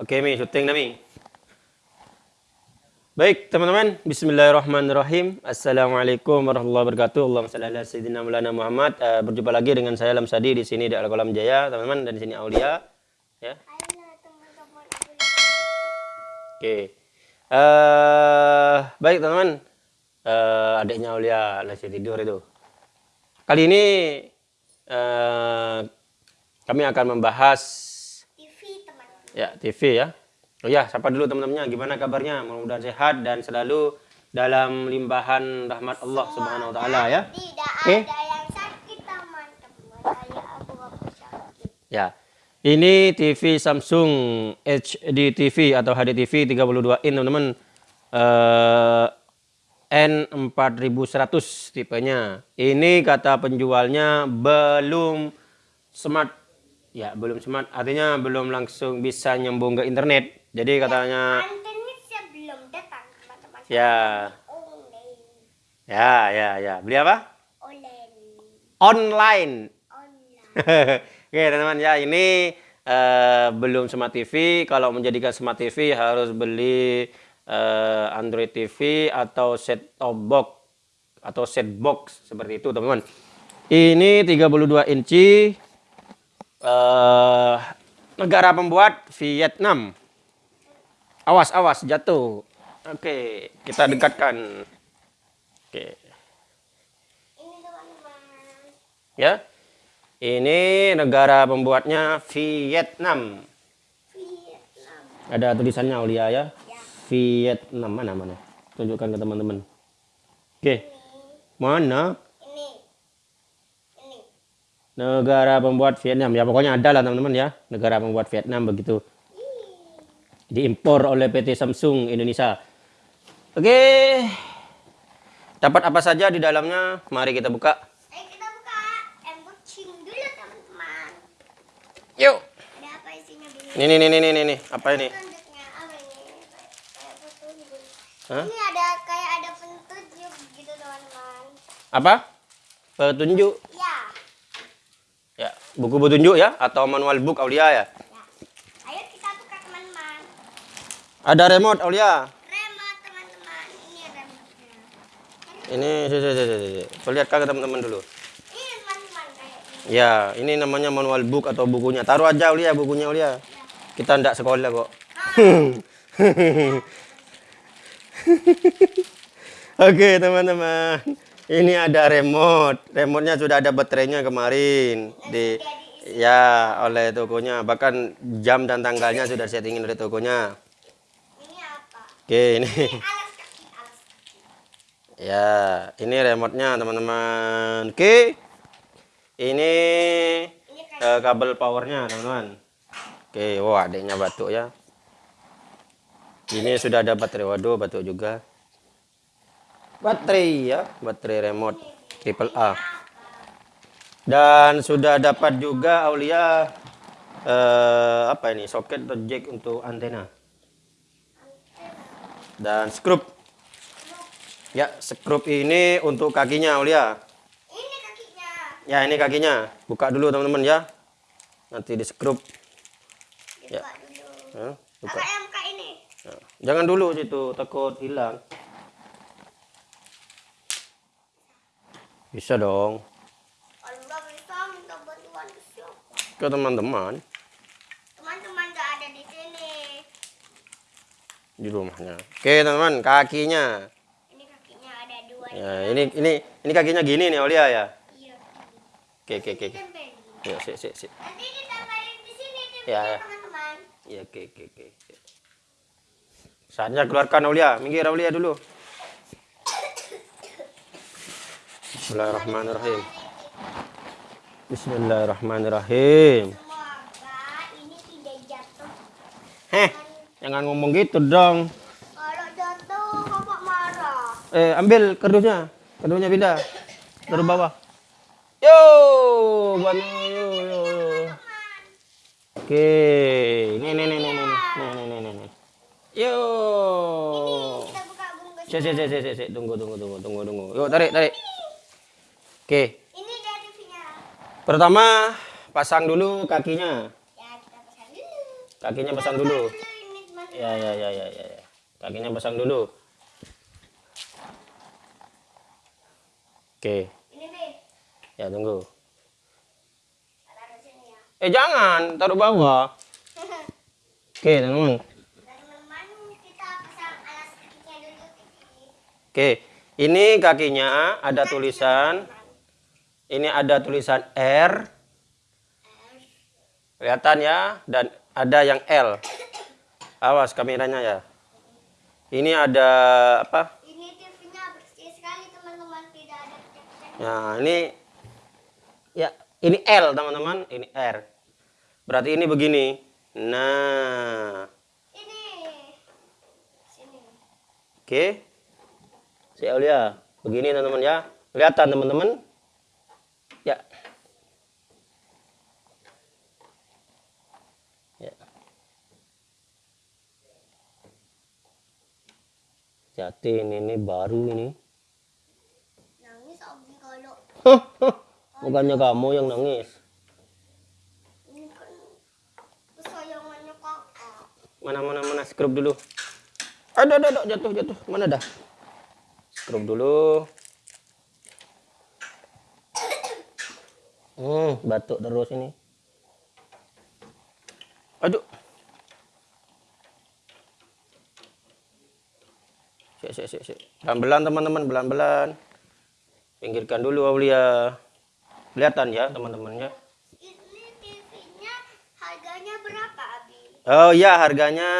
Oke, Mi, syuting dah, Mi. Baik, teman-teman. Bismillahirrahmanirrahim. Assalamualaikum warahmatullahi wabarakatuh. Allahumma salli ala sayyidina Maulana Muhammad. Uh, berjumpa lagi dengan saya Lamsadi di sini di Al-Qalam Jaya, teman-teman, dan di sini Aulia, ya. Oke. Uh, baik, teman-teman. Uh, adiknya Aulia masih tidur itu. Kali ini uh, kami akan membahas. Ya TV ya. Oh ya, sapa dulu teman-temannya. Gimana kabarnya? Mudah-mudahan sehat dan selalu dalam limpahan rahmat Allah Subhanahu wa taala ya. Tidak Oke. ada yang sakit teman-teman. Abu-abu sakit. Ya. Ini TV Samsung HD TV atau HD TV 32 in teman-teman. Eh, N4100 tipenya. Ini kata penjualnya belum smart. Ya, belum smart. Artinya belum langsung bisa nyambung ke internet. Jadi katanya Antennya sebelum datang teman-teman. ya Online. ya ya ya. Beli apa? Online. Online. Online. Oke teman-teman ya ini eh, belum smart TV. Kalau menjadikan smart TV harus beli eh, Android TV atau set top box atau set box seperti itu teman-teman. Ini 32 inci eh, negara pembuat Vietnam. Awas awas jatuh. Oke kita dekatkan. Oke Ini teman-teman. ya. Ini negara pembuatnya Vietnam. Vietnam. Ada tulisannya Aulia ya. Ya. Vietnam mana mana? Tunjukkan ke teman-teman. Oke. Mana? Ini. Ini. Negara pembuat Vietnam. Ya pokoknya ada lah teman-teman ya. Negara pembuat Vietnam begitu. Diimpor oleh PT Samsung Indonesia. Oke. Dapat apa saja di dalamnya? Mari kita buka. Ayo kita buka unboxing dulu teman-teman. Yuk. Ada apa isinya Bi? Ini nih nih nih nih nih. Apa ini? Ini? Hah? Ini ada kayak ada petunjuk gitu teman-teman. Apa? Petunjuk. Ya. Ya, buku petunjuk ya atau manual book Aulia ya. Ya. Ayo kita buka teman-teman. Ada remote Aulia. Remote teman-teman. Ini remote-nya. Ini si, si, si, si, si. Perlihatkan ke teman-teman dulu. Ini teman-teman. Ya, ini namanya manual book atau bukunya. Taruh aja Aulia bukunya Aulia. Kita ndak sekolah kok. Oke teman-teman, ini ada remote. Remote-nya sudah ada baterainya kemarin di ya oleh tokonya. Bahkan jam dan tanggalnya sudah settingin oleh tokonya. Ini apa? Oke ini. Ini alas kaki, alas kaki. Ya, ini remote-nya teman-teman. Oke. Ini Ini eh, kabel powernya teman-teman. Oke, wah adiknya batuk ya. Ini sudah ada baterai, waduh batuk juga. Baterai ya, baterai remote triple A. Dan sudah dapat juga Aulia eh, apa ini soket atau jack untuk antena. Dan skrup. Ya, skrup ini untuk kakinya Aulia. ini kakinya. Ya, ini kakinya. Buka dulu teman-teman ya. Nanti di skrup. Ya. Ya, buka. Ini. Jangan dulu situ, takut hilang. Bisa dong. Kalau nggak bisa minta bantuan ke siapa? Ke teman-teman Teman-teman nggak ada di sini. di rumahnya. Oke, teman-teman, kakinya. Ini kakinya ada dua. Ya, ini ini ini kakinya gini nih Aulia ya. Iya. Oke, oke, oke. Ya, sik, sik, sik. Nanti ditempelin di sini Ya, ya. teman-teman. Ya, oke, oke, oke. Saatnya keluarkan Aulia. Minggir Aulia dulu. Bismillahirrahmanirrahim. Bismillahirrahmanirrahim. Semoga ini tidak jatuh. Heh, jangan ngomong gitu dong. Kalau jatuh kakak marah. Eh, ambil kardusnya. Kardusnya pindah. Taruh bawah. Yo, buat yo, yo, yo, yo. Oke, ini, ini, ini, ini, ini, ini, ini, ini, ini. Yo. Kita buka bungkus. Cek, cek, cek, cek, cek, cek. Tunggu, tunggu, tunggu, tunggu, tunggu. Yuk, tarik, tarik. Oke, Ini dari TV-nya. pertama pasang dulu kakinya. Ya kita pasang dulu. Kakinya pasang dulu. Ya, ya, ya, ya, ya. ya. Kakinya pasang dulu. Oke, Ini nih. ya tunggu. Ya. Eh jangan, taruh bawah. Oke, teman-teman. Dan teman-teman kita pasang alas kakinya dulu. Oke, ini kakinya ada tulisan. Ini ada tulisan R. Kelihatan ya, dan ada yang L. Awas kameranya ya. Ini ada apa? Ini TV-nya bersih sekali teman-teman. Tidak ada pecah-pecah. Nah, ini ya, ini L teman-teman, ini R. Berarti ini begini. Nah, Ini. Sini. oke. Saya lihat begini teman-teman ya. Kelihatan teman-teman? Jadi ini, ini baru ini. Nangis Abi kalau Bukannya kamu yang nangis. ini kesayangannya kakak. Mana mana mana scrub dulu. Aduh aduh aduh jatuh jatuh. Mana dah? Scrub dulu. Hmm, batuk terus ini. Sik sik sik. Belan-belan teman-teman, belan-belan. Pinggirkan dulu Aulia. Kelihatan ya teman-temannya. Ini TV-nya harganya berapa Abi? Oh iya, harganya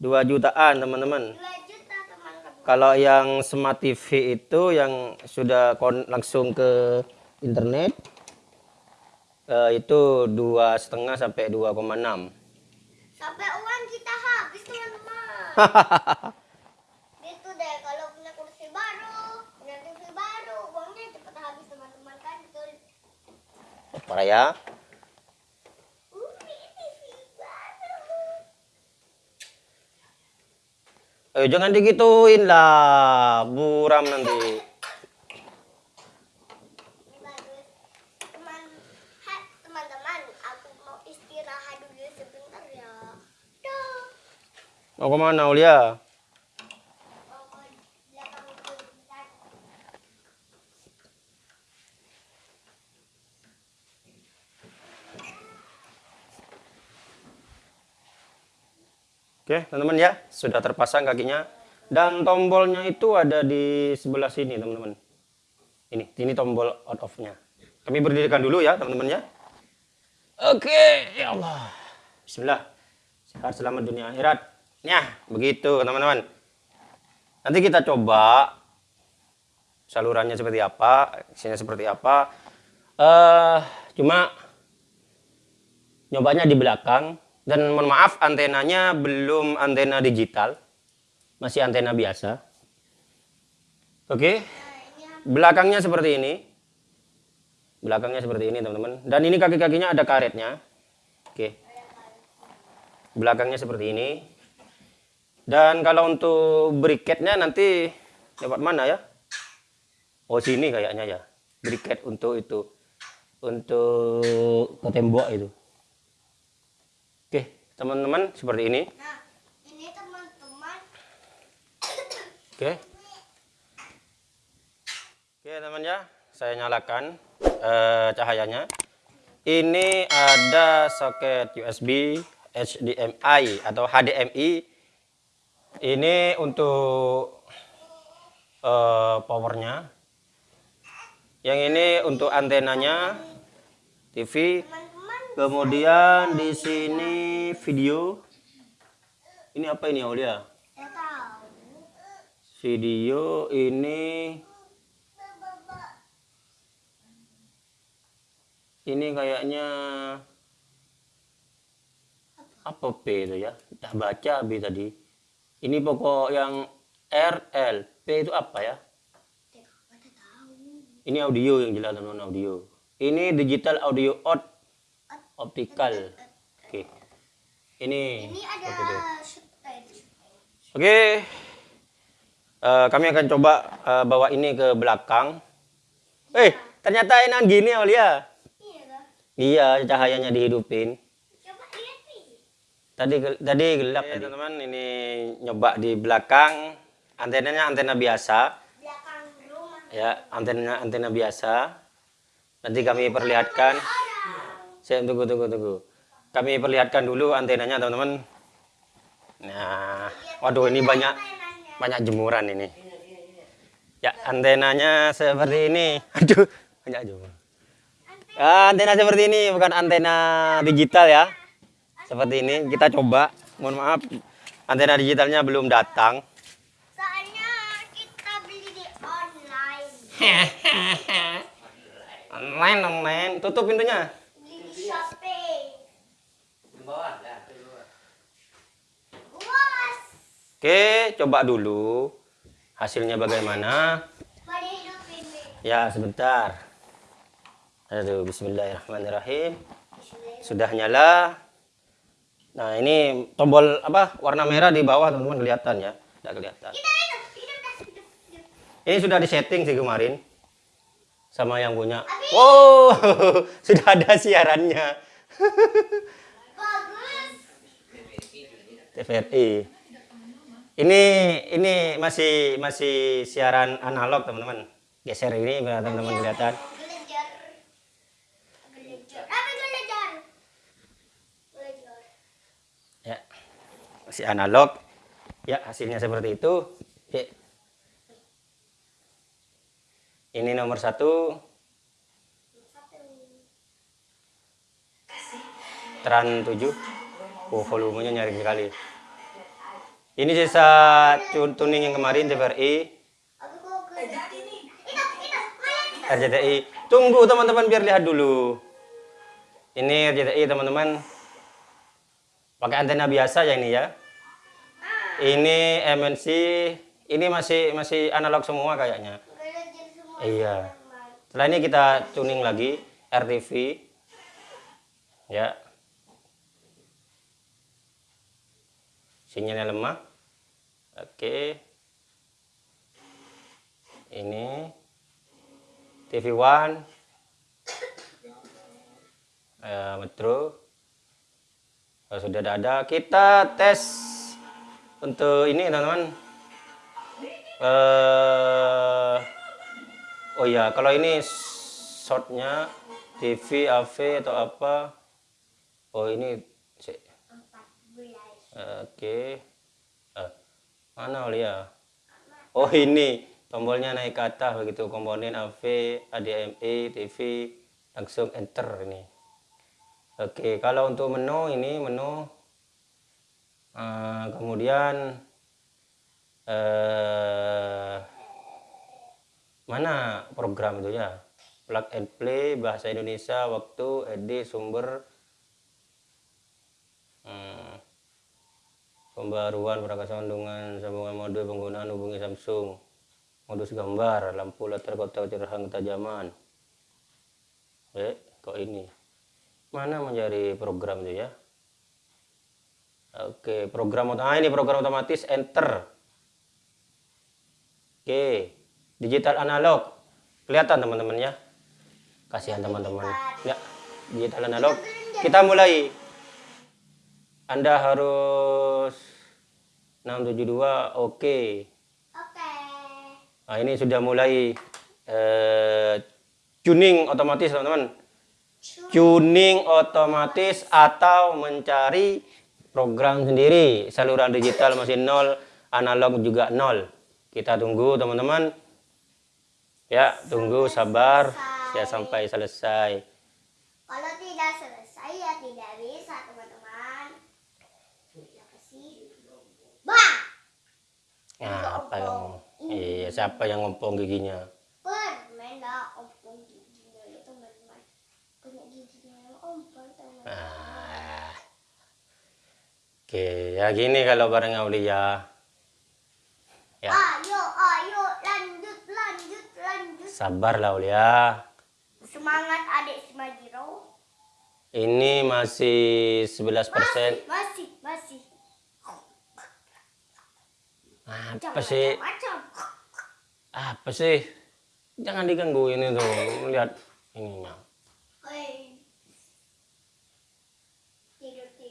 2 jutaan teman-teman. 2 juta teman-teman. Kalau yang smart TV itu yang sudah langsung ke internet eh, itu dua setengah sampai 2,6. Sampai uang kita habis teman-teman. gitu deh kalau punya kursi baru, punya TV baru, uangnya cepat habis teman-teman kan betul. Ya. Uh, TV baru. Eh jangan digituin lah, buram nanti. Ya. Mau ke mana Ulia? Mau ke belakang dulu bentar. Oke teman-teman ya, sudah terpasang kakinya. Dan tombolnya itu ada di sebelah sini teman-teman. Ini, ini tombol on off-nya. Kami berdirikan dulu ya teman-teman ya. Oke, ya Allah. Bismillah. Sehat selamat dunia akhirat. Ya, begitu teman-teman. Nanti kita coba salurannya seperti apa, isinya seperti apa. Eh, cuma nyobanya di belakang dan mohon maaf antenanya belum antena digital, masih antena biasa. Oke, belakangnya seperti ini. Belakangnya seperti ini teman-teman. Dan ini kaki-kakinya ada karetnya. Oke. Belakangnya seperti ini. Dan kalau untuk briketnya nanti dapat mana ya? Oh sini kayaknya ya. Briket untuk itu. Untuk ke tembok itu. Teman-teman seperti ini. Nah, ini teman-teman. Oke. Oke, teman ya. Saya nyalakan eh, cahayanya. Ini ada soket USB HDMI atau HDMI. Ini untuk eh, powernya. Yang ini untuk antenanya TV. Kemudian di sini video. Ini apa ini Aulia? Video ini ini kayaknya apa P itu ya? Dah baca B tadi. Ini pokok yang R L P itu apa ya? Ini audio yang jelas non audio. Ini digital audio out optical. Oke. Ini Ini ada apa itu? stage. Oke, Eh, kami akan coba eh, bawa ini ke belakang. Eh, ternyata enak gini Aulia. Iya? Iya, cahayanya dihidupin. Coba lihat nih. Tadi tadi gelap tadi. teman-teman ini nyoba di belakang antenanya antena biasa Belakang rumah. ya antena antena biasa. Nanti kami perlihatkan. Saya tunggu tunggu tunggu. Kami perlihatkan dulu antenanya teman-teman. Nah, waduh ini banyak banyak jemuran ini. Ya antenanya seperti ini. Aduh banyak jemur. Ah, antena seperti ini bukan antena digital ya. Seperti ini kita coba. Mohon maaf antena digitalnya belum datang. Soalnya kita beli di online. Online online. Tutup pintunya. Beli di Shopee. Luas. Oke, coba dulu hasilnya bagaimana. Ya, sebentar. Aduh, bismillahirrahmanirrahim. Sudah nyala. Nah, ini tombol apa? Warna merah di bawah, teman-teman kelihatan ya? Tidak kelihatan. Ini sudah disetting sih kemarin sama yang punya. Wow, sudah ada siarannya. Bagus. TVRI. Ini ini masih masih siaran analog, teman-teman. Geser ini biar teman-teman kelihatan. Ya. Masih analog. Ya, hasilnya seperti itu. Ya. Ini nomor satu. Tran 7. Oh, volumenya nyaring sekali. Ini sisa tun- tuning yang kemarin TVRI, hidup. Kalian RCTI. Tunggu teman-teman biar lihat dulu. Ini RCTI teman-teman. Pakai antena biasa ya ini ya. Ini MNC. Ini masih masih analog semua kayaknya. Iya. Setelah ini kita tuning lagi RTV. Ya. Sinyalnya lemah. Oke. Ini TV One. Eh, Metro. Oh, sudah ada. Kita tes untuk ini teman-teman. Eh Oh iya, kalau ini shortnya TV, AV atau apa? Oh ini, belas. oke. Eh, mana Olia? Oh ini, tombolnya naik ke atas begitu. Komponen AV, HDMI, TV, langsung enter ini. Oke, kalau untuk menu ini menu, eh, kemudian eh mana program itu ya plug and play bahasa Indonesia waktu edit sumber hmm, pembaruan perangkat sambungan mode penggunaan hubungi Samsung. Modus gambar lampu latar kotak cerahang ketajaman. Eh kok ini? Mana mencari program itu ya? Oke program ah ini program otomatis enter. Oke digital analog. Kelihatan teman-teman ya? Kasihan teman-teman. Ya digital analog. Kita mulai. Anda harus 672 oke. Oke. nah ini sudah mulai eh, tuning otomatis teman-teman. Tuning. Otomatis atau mencari program sendiri. Saluran digital masih nol analog juga nol. Kita tunggu teman-teman. Ya tunggu sabar. Ya sampai selesai Kalau tidak selesai ya tidak bisa teman-teman. Ya kasih. Bah. Nah, apa yang iya siapa yang ngompong giginya Permen ompong giginya ya. Punya giginya yang ompong teman. Ah. Oke, ya gini kalau bareng Aulia. Ya, Ayo, ayo, lanjut, lanjut, lanjut. sabar lah Aulia. Semangat adik Simajiro. Ini masih 11%. Masih, masih. Apa sih? Apa sih? Jangan digangguin itu. Lihat ininya.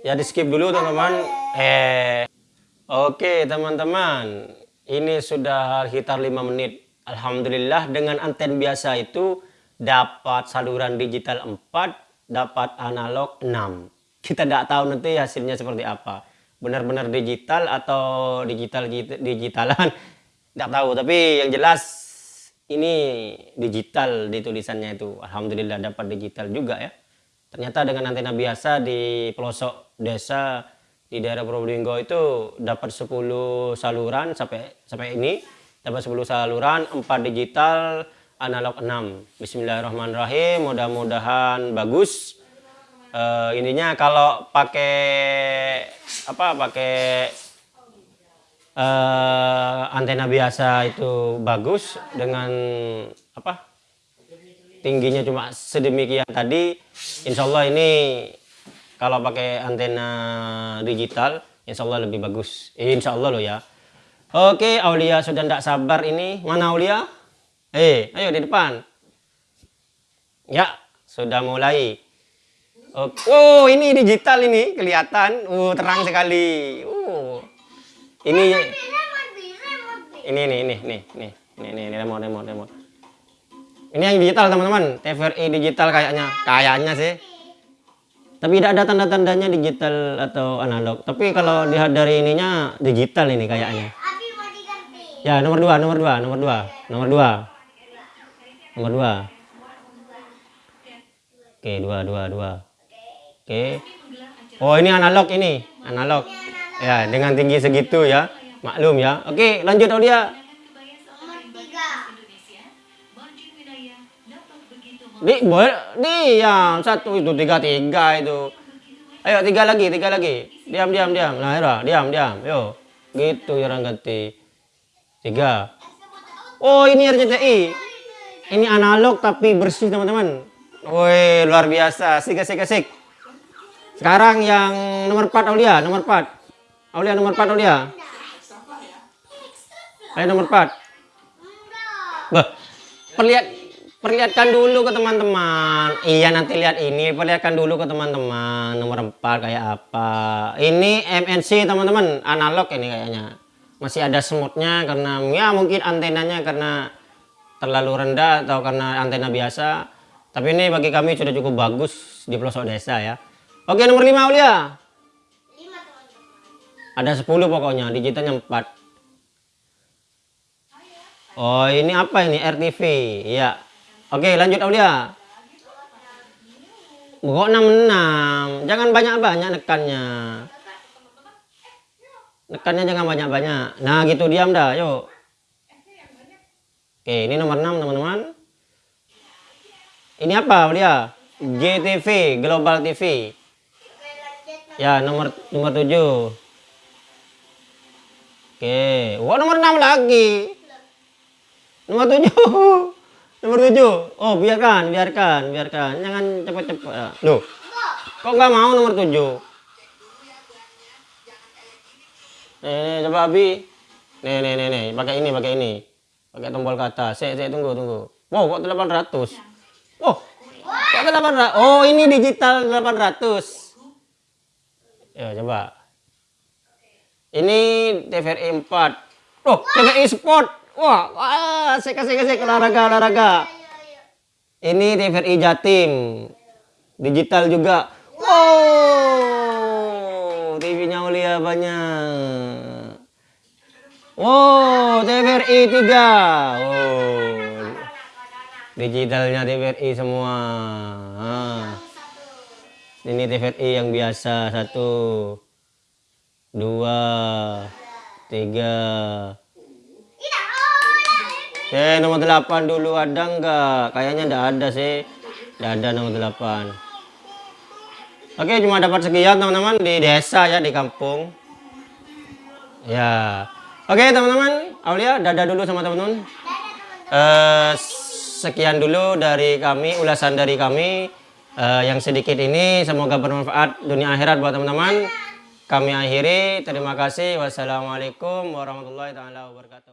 Ya di skip dulu teman-teman. Eh, oke teman-teman, ini sudah sekitar 5 menit. Alhamdulillah dengan anten biasa itu dapat saluran digital 4, dapat analog 6. Kita tidak tahu nanti hasilnya seperti apa. Benar-benar digital atau digital digitalan, tidak tahu. Tapi yang jelas ini digital di tulisannya itu. Alhamdulillah dapat digital juga ya. Ternyata dengan antena biasa di pelosok desa di daerah Probolinggo itu dapat 10 saluran sampai sampai ini dapat 10 saluran 4 digital analog 6 Bismillahirrahmanirrahim mudah-mudahan bagus uh, ininya kalau pakai apa pakai uh, antena biasa itu bagus dengan apa tingginya cuma sedemikian tadi Insya Allah ini kalau pakai antena digital Insya Allah lebih bagus. Insya Allah loh ya. Oke Aulia sudah tidak sabar ini. Mana Aulia? Eh ayo di depan. Ya sudah mulai oh ini digital ini kelihatan. Uh terang sekali. Uh. Ini ini ini ini nih nih ini ini remote remote remote ini yang digital teman-teman. TVRI digital kayaknya. Kayaknya sih. tapi tidak ada tanda-tandanya digital atau analog. Tapi kalau lihat dari ininya digital ini kayaknya. Ya nomor dua nomor dua nomor dua nomor dua. Nomor dua. Oke dua dua dua oke oh ini analog ini analog ya dengan tinggi segitu ya maklum ya oke lanjut Aulia Di, boleh, di yang satu itu tiga tiga itu. Ayo tiga lagi, tiga lagi. Diam, diam, diam. Nah, Ira, diam, diam. Yo, gitu ya ganti. Tiga. Oh, ini RCTI. Ini analog tapi bersih teman-teman. Woi, luar biasa. Sik, sik, sik. Sekarang yang nomor 4 Aulia, nomor 4. Aulia nomor 4 Aulia. Ayo nomor 4. Bah, perlihat perlihatkan dulu ke teman-teman. Iya nanti lihat ini perlihatkan dulu ke teman-teman. Nomor 4 kayak apa? Ini MNC teman-teman. Analog ini kayaknya. Masih ada semutnya karena ya mungkin antenanya karena terlalu rendah atau karena antena biasa. Tapi ini bagi kami sudah cukup bagus di pelosok desa ya oke nomor 5 Aulia ada 10 pokoknya digitalnya 4 oh ini apa ini RTV ya Oke lanjut Aulia. Kok 66? Jangan banyak-banyak nekannya. Nekannya jangan banyak-banyak. Nah gitu diam dah yuk. Oke ini nomor 6 teman-teman. Ini apa Aulia? GTV Global TV. Ya nomor nomor 7. Oke, wah nomor 6 lagi. Nomor 7. Nomor tujuh. Oh, biarkan, biarkan, biarkan. Jangan cepat-cepat. Loh. Kok nggak mau nomor tujuh? Nih, coba Abi. Nih, nih, nih, nih. Pakai ini, pakai ini. Pakai tombol kata. Saya, saya tunggu, tunggu. Wow, kok 800? Oh, kok 800? Oh, ini digital 800. Ya, coba. Ini TVRI 4. Oh, TVRI Sport. Wah, wah, kasih kasih olahraga olahraga. Ini TVRI Jatim. Digital juga. Wow, TV-nya Ulia banyak. Wow, TVRI 3. Wow. Digitalnya TVRI semua. Ah. Ini TVRI yang biasa. Satu. Dua. Tiga. Oke, nomor 8 dulu ada enggak? Kayaknya enggak ada sih. Enggak ada nomor 8. Oke, cuma dapat sekian teman-teman di desa ya, di kampung. Ya. Oke, teman-teman. Aulia, dadah dulu sama teman-teman. Uh, sekian dulu dari kami, ulasan dari kami. Uh, yang sedikit ini semoga bermanfaat dunia akhirat buat teman-teman. Kami akhiri. Terima kasih. Wassalamualaikum warahmatullahi wabarakatuh.